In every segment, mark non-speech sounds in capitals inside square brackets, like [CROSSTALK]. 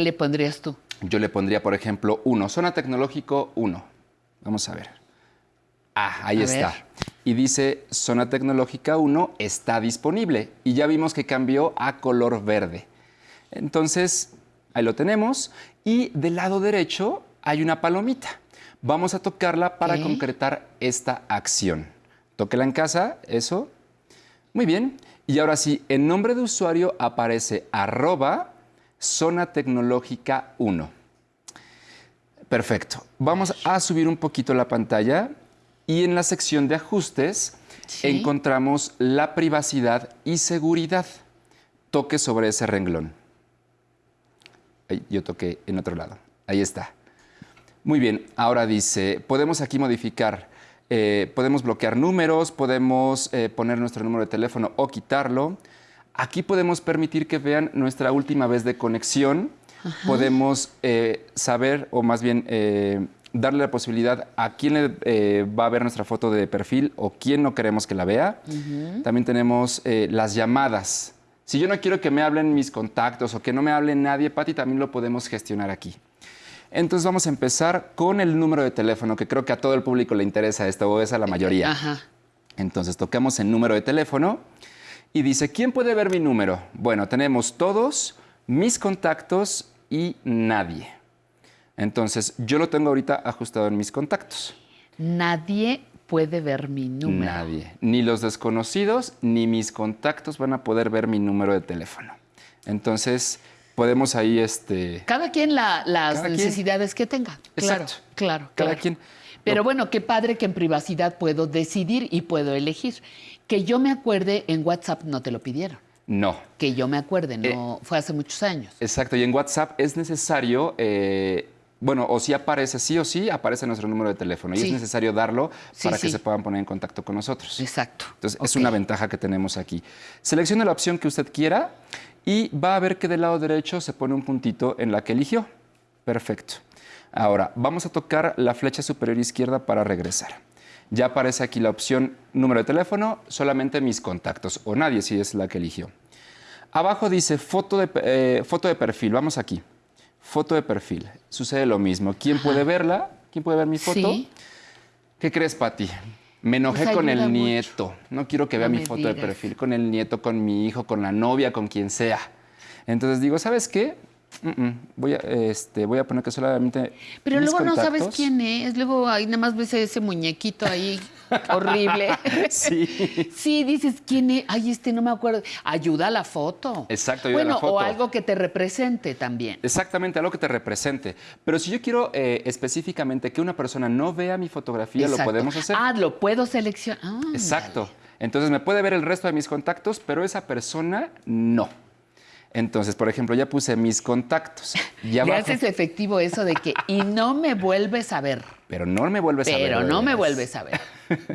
le pondrías tú? Yo le pondría, por ejemplo, 1. Zona tecnológico 1. Vamos a ver. Ah, ahí A está. ver. Y dice, zona tecnológica 1 está disponible. Y ya vimos que cambió a color verde. Entonces, ahí lo tenemos. Y del lado derecho hay una palomita. Vamos a tocarla para concretar esta acción. Tóquela en casa, eso. Muy bien. Y ahora sí, en nombre de usuario aparece arroba zona tecnológica 1. Perfecto. Vamos a subir un poquito la pantalla y en la sección de ajustes Sí. encontramos la privacidad y seguridad. Toque sobre ese renglón. Yo toqué en otro lado. Ahí está. Muy bien, ahora dice, podemos aquí modificar, eh, podemos bloquear números, podemos eh, poner nuestro número de teléfono o quitarlo. Aquí podemos permitir que vean nuestra última vez de conexión. Podemos eh, saber, o más bien eh, darle la posibilidad a quién le eh, va a ver nuestra foto de perfil o quién no queremos que la vea. También tenemos las llamadas. Si yo no quiero que me hablen mis contactos o que no me hable nadie, Pati, también lo podemos gestionar aquí. Entonces vamos a empezar con el número de teléfono, que creo que a todo el público le interesa esto, o es a la mayoría. Ajá. Entonces tocamos el número de teléfono y dice, ¿quién puede ver mi número? Bueno, tenemos todos, mis contactos y nadie. Entonces yo lo tengo ahorita ajustado en mis contactos. Nadie puede ver mi número. Nadie. Ni los desconocidos ni mis contactos van a poder ver mi número de teléfono. Entonces podemos ahí, este, Cada quien la- las Cada quien. necesidades que tenga. Claro, Exacto. claro. Cada claro. quien. Pero bueno, qué padre que en privacidad puedo decidir y puedo elegir. Que yo me acuerde, en WhatsApp no te lo pidieron. no. Que yo me acuerde, Eh, no fue hace muchos años. Exacto, y en WhatsApp es necesario, eh, bueno, o si aparece sí o sí, aparece nuestro número de teléfono y es necesario darlo Sí, para que se puedan poner en contacto con nosotros. Exacto. Entonces, es una ventaja que tenemos aquí. Seleccione la opción que usted quiera y va a ver que del lado derecho se pone un puntito en la que eligió. Perfecto. Ahora, vamos a tocar la flecha superior izquierda para regresar. Ya aparece aquí la opción número de teléfono, solamente mis contactos o nadie si es la que eligió. Abajo dice foto de, eh, foto de perfil. Vamos aquí. Foto de perfil. Sucede lo mismo. ¿Quién puede verla? ¿Quién puede ver mi foto? Sí. ¿Qué crees, Pati? Me enojé Pues con el mucho. nieto. No quiero que vea mi foto de perfil con el nieto, con mi hijo, con la novia, con quien sea. Entonces digo, ¿sabes qué? Mm, mm, voy, a, este, voy a poner que solamente. Pero luego no sabes quién es. Luego ahí nada más ves ese muñequito ahí [LAUGHS] horrible. Sí. Sí, dices, ¿quién es? Ay, este no me acuerdo. Ayuda a la foto. Exacto, ayuda a bueno, la foto. o algo que te represente también. Exactamente, algo que te represente. Pero si yo quiero eh, específicamente que una persona no vea mi fotografía, lo podemos hacer. Ah, lo puedo seleccionar. Ah, Exacto. Entonces me puede ver el resto de mis contactos, pero esa persona no. Entonces, por ejemplo, ya puse mis contactos. [LAUGHS] Y Le haces efectivo eso de que, y no me vuelves a ver. Pero no me vuelves a ver. Pero no me vuelves a ver.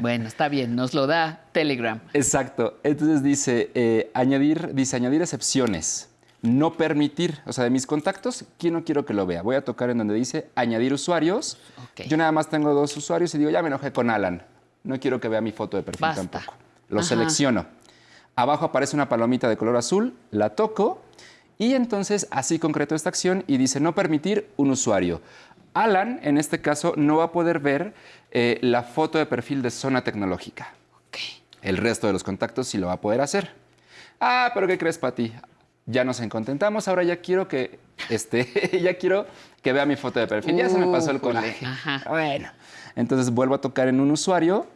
Bueno, está bien, nos lo da Telegram. [LAUGHS] Exacto. Entonces dice eh, añadir, dice añadir excepciones. No permitir, o sea, de mis contactos, ¿quién no quiero que lo vea? Voy a tocar en donde dice añadir usuarios. Yo nada más tengo dos usuarios y digo, ya me enojé con Alan. No quiero que vea mi foto de perfil Basta. tampoco. Lo Ajá. selecciono. Abajo aparece una palomita de color azul, la toco y entonces así concreto esta acción y dice no permitir un usuario. Alan, en este caso, no va a poder ver eh, la foto de perfil de zona tecnológica. El resto de los contactos sí lo va a poder hacer. Ah, pero ¿qué crees, Pati? Ya nos encontentamos, ahora ya quiero que este, [LAUGHS] ya quiero que vea mi foto de perfil. Ya se me pasó el coraje. Bueno, entonces vuelvo a tocar en un usuario.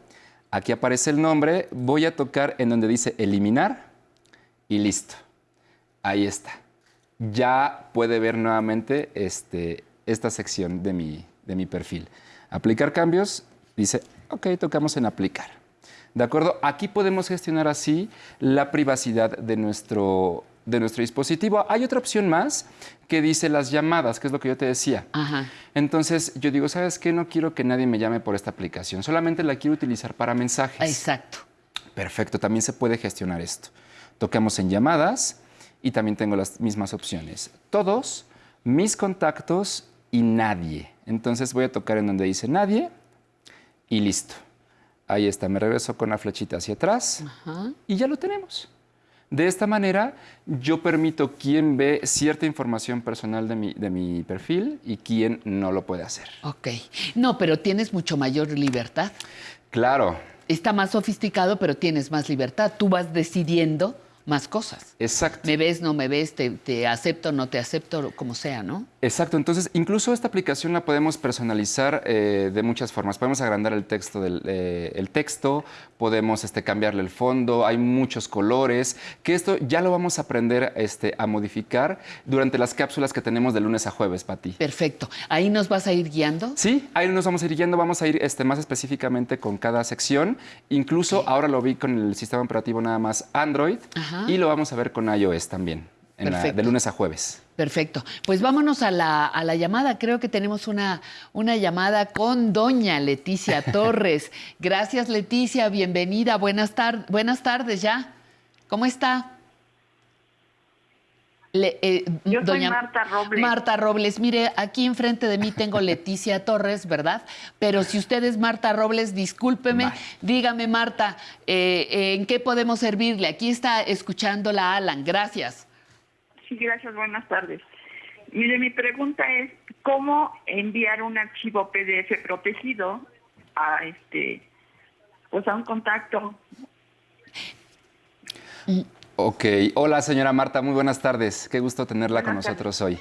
Aquí aparece el nombre. Voy a tocar en donde dice eliminar y listo. Ahí está. Ya puede ver nuevamente este, esta sección de mi, de mi perfil. Aplicar cambios, dice, ok, tocamos en aplicar. ¿De acuerdo? Aquí podemos gestionar así la privacidad de nuestro, de nuestro dispositivo. Hay otra opción más que dice las llamadas, que es lo que yo te decía. Ajá. Entonces yo digo, ¿sabes qué? No quiero que nadie me llame por esta aplicación, solamente la quiero utilizar para mensajes. Exacto. Perfecto, también se puede gestionar esto. Tocamos en llamadas y también tengo las mismas opciones. Todos, mis contactos y nadie. Entonces voy a tocar en donde dice nadie y listo. Ahí está, me regreso con la flechita hacia atrás Ajá. y ya lo tenemos. De esta manera, yo permito quién ve cierta información personal de mi, de mi perfil y quién no lo puede hacer. Ok. No, pero tienes mucho mayor libertad. Claro, Está más sofisticado, pero tienes más libertad. Tú vas decidiendo más cosas. exacto. Me ves, no me ves, te, te acepto, no te acepto, como sea, ¿no? Exacto, entonces incluso esta aplicación la podemos personalizar eh, de muchas formas. Podemos agrandar el texto, del, eh, el texto, podemos este, cambiarle el fondo, hay muchos colores, que esto ya lo vamos a aprender este, a modificar durante las cápsulas que tenemos de lunes a jueves, Pati. Perfecto. Ahí nos vas a ir guiando. Sí, ahí nos vamos a ir yendo, vamos a ir este, más específicamente con cada sección. Incluso ahora lo vi con el sistema operativo nada más Android Ajá. Y lo vamos a ver con iOS también, en la- de lunes a jueves. Perfecto. Pues vámonos a la, a la llamada. Creo que tenemos una, una llamada con doña Leticia [LAUGHS] Torres. Gracias, Leticia. Bienvenida. Buenas, tar- buenas tardes ya. ¿Cómo está? Le- eh, Yo soy Marta Robles. Marta Robles. Mire, aquí enfrente de mí tengo Leticia [LAUGHS] Torres, ¿verdad? Pero si usted es Marta Robles, discúlpeme. Dígame, Marta, eh, eh, ¿en qué podemos servirle? Aquí está escuchándola Alan. Gracias. Sí, gracias, buenas tardes. Mire, mi pregunta es, ¿cómo enviar un archivo PDF protegido a este, pues a un contacto? Ok, hola señora Marta, muy buenas tardes. Qué gusto tenerla con tardes. nosotros hoy.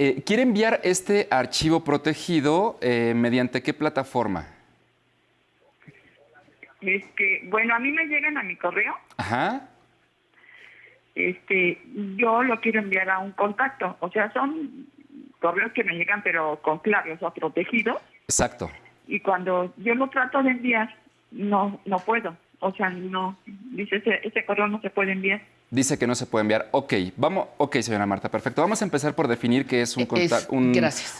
Eh, ¿Quiere enviar este archivo protegido eh, mediante qué plataforma? Este, bueno, a mí me llegan a mi correo, Ajá, este, yo lo quiero enviar a un contacto, o sea, son correos que me llegan pero con clave, o sea, protegidos, exacto. y cuando yo lo trato de enviar, no, no puedo, o sea, no, dice ese, ese correo no se puede enviar. Dice que no se puede enviar. Ok, vamos, ok, señora Marta, perfecto. Vamos a empezar por definir qué es un, Es-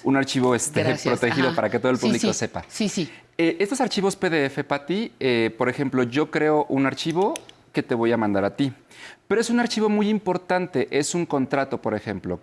un, archivo este, Gracias. protegido Ajá. para que todo el público sí. sepa. Sí, sí. Eh, estos archivos PDF, Pati, eh, por ejemplo, yo creo un archivo que te voy a mandar a ti. Pero es un archivo muy importante, es un contrato, por ejemplo,